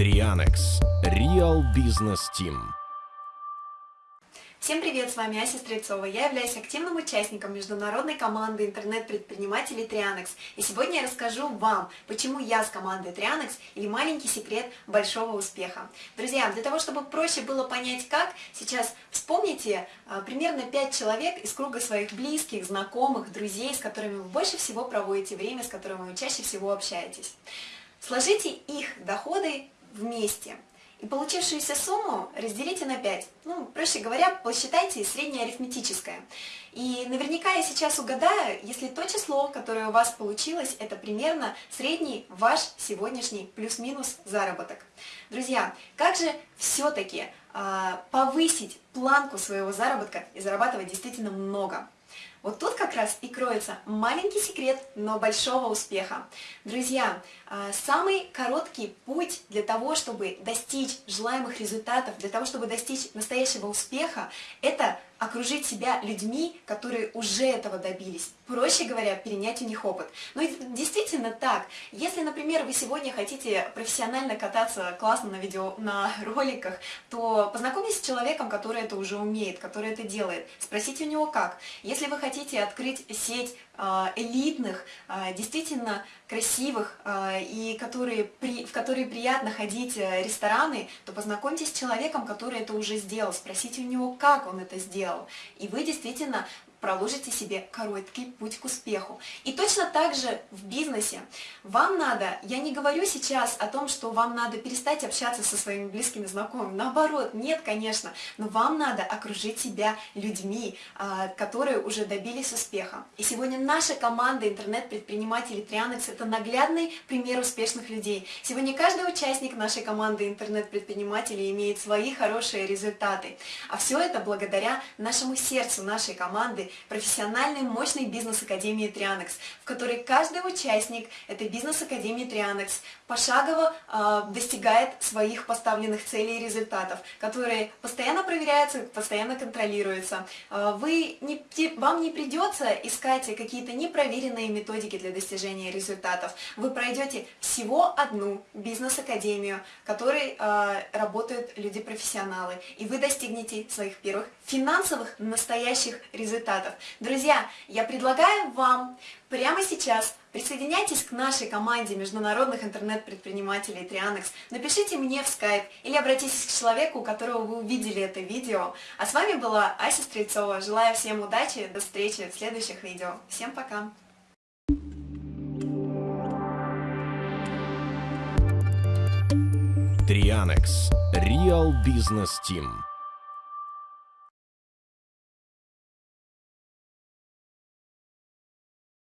Трианекс. Real Business Team. Всем привет, с вами Ася Стрельцова. Я являюсь активным участником международной команды интернет-предпринимателей Трианекс. И сегодня я расскажу вам, почему я с командой Трианекс или маленький секрет большого успеха. Друзья, для того, чтобы проще было понять как, сейчас вспомните а, примерно 5 человек из круга своих близких, знакомых, друзей, с которыми вы больше всего проводите время, с которыми вы чаще всего общаетесь. Сложите их доходы вместе – и получившуюся сумму разделите на 5. Ну, проще говоря, посчитайте среднее арифметическое. И наверняка я сейчас угадаю, если то число, которое у вас получилось, это примерно средний ваш сегодняшний плюс-минус заработок. Друзья, как же все-таки э, повысить планку своего заработка и зарабатывать действительно много? Вот тут как раз и кроется маленький секрет, но большого успеха. Друзья, а, самый короткий путь для того, чтобы достичь желаемых результатов, для того, чтобы достичь настоящего успеха, это окружить себя людьми, которые уже этого добились. Проще говоря, перенять у них опыт. Но действительно так. Если, например, вы сегодня хотите профессионально кататься классно на видео, на роликах, то познакомьтесь с человеком, который это уже умеет, который это делает. Спросите у него как. Если вы хотите открыть сеть а, элитных, а, действительно красивых а, и которые, в которые приятно ходить э, рестораны, то познакомьтесь с человеком, который это уже сделал, спросите у него, как он это сделал. И вы действительно проложите себе короткий путь к успеху. И точно так же в бизнесе. Вам надо, я не говорю сейчас о том, что вам надо перестать общаться со своими близкими знакомыми, наоборот, нет, конечно, но вам надо окружить себя людьми, а, которые уже добились успеха. И сегодня наша команда интернет-предпринимателей Трианекс это наглядный пример успешных людей. Сегодня каждый участник нашей команды интернет-предпринимателей имеет свои хорошие результаты. А все это благодаря нашему сердцу нашей команды, профессиональной мощной бизнес-академии Трианекс, в которой каждый участник этой бизнес-академии Трианекс пошагово э, достигает своих поставленных целей и результатов, которые постоянно проверяются, постоянно контролируются. Э, вы не, вам не придется искать какие-то непроверенные методики для достижения результатов. Вы пройдете всего одну бизнес-академию, в которой э, работают люди-профессионалы, и вы достигнете своих первых финансовых настоящих результатов результатов. Друзья, я предлагаю вам прямо сейчас присоединяйтесь к нашей команде международных интернет-предпринимателей Трианекс, напишите мне в скайп или обратитесь к человеку, у которого вы увидели это видео. А с вами была Ася Стрельцова. Желаю всем удачи, до встречи в следующих видео. Всем пока! Трианекс. Real Business Team.